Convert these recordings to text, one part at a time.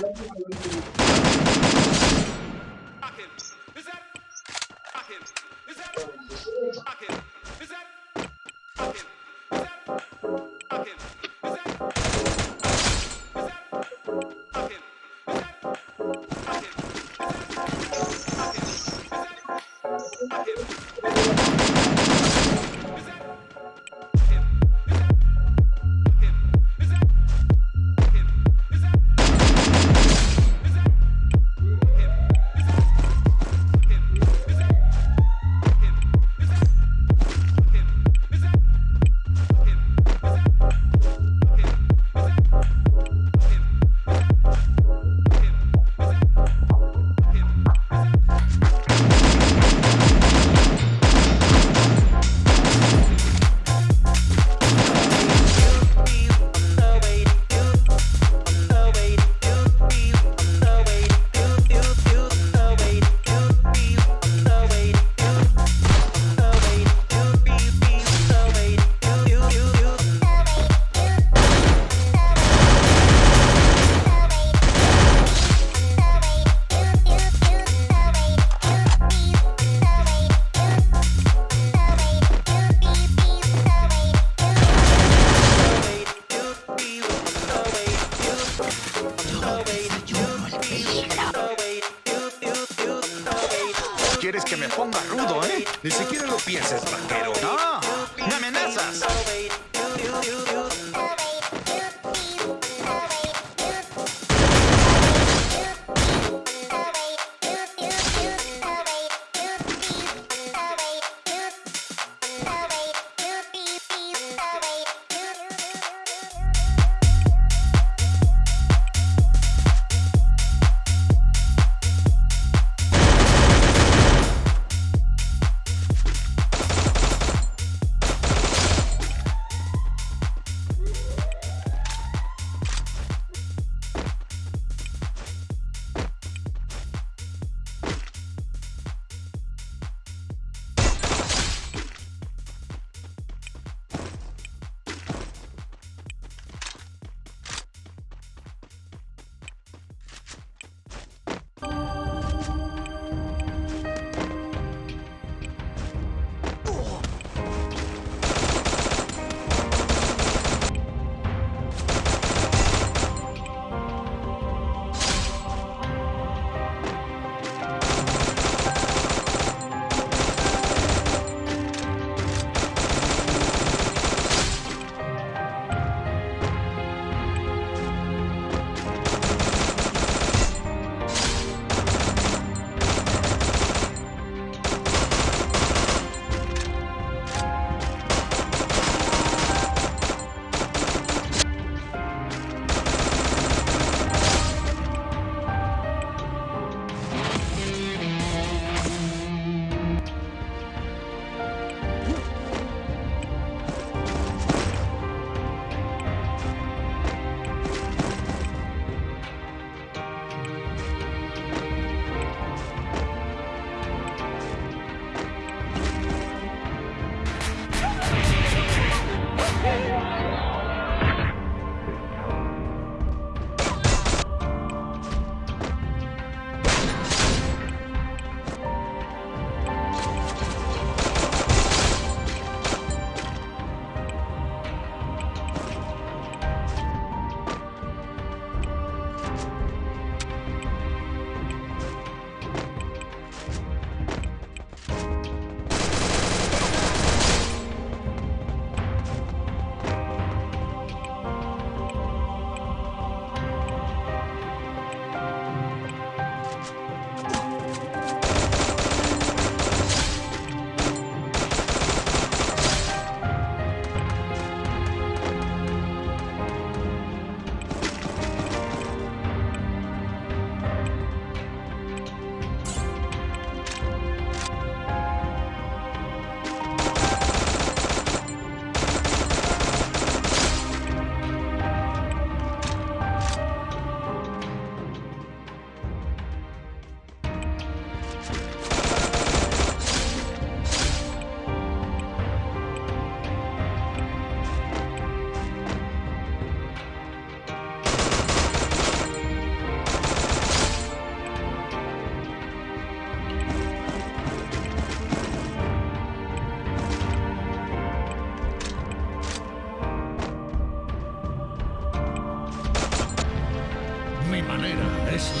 Gracias. Ni siquiera lo pienses, vaquero.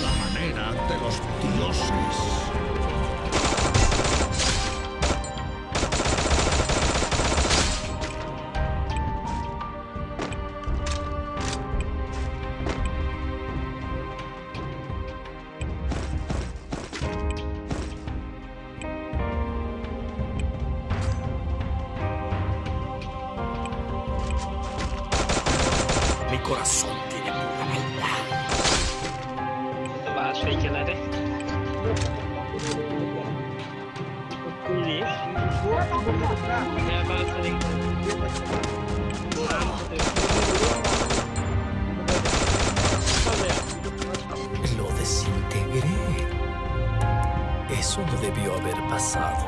la manera de los dioses. coração. Lo desintegré. Eso no debió haber pasado.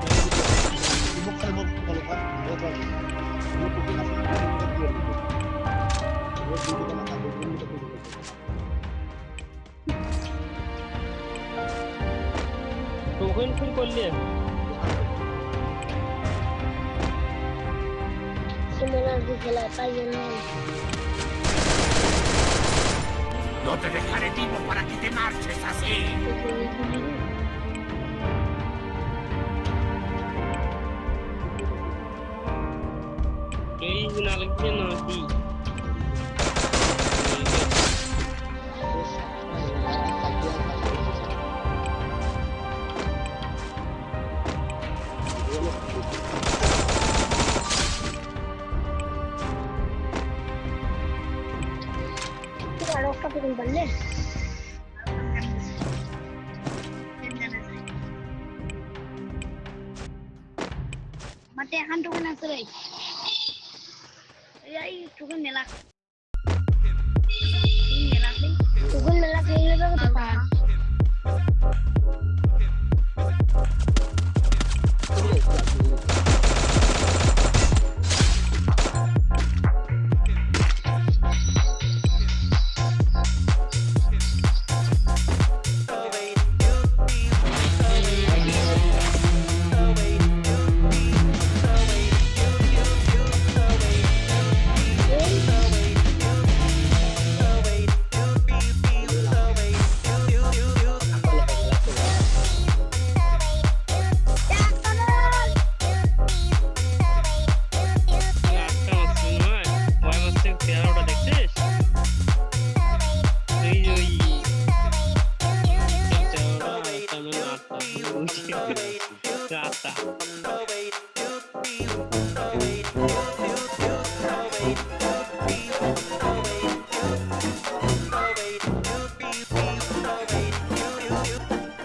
কখন ফোন করলে Similar de que la calle no No te dejaré vivo para que te marches así. এই না লাগবে काफी दिन बन mate hantu kena. Ya, itu kan nelak. ต่าง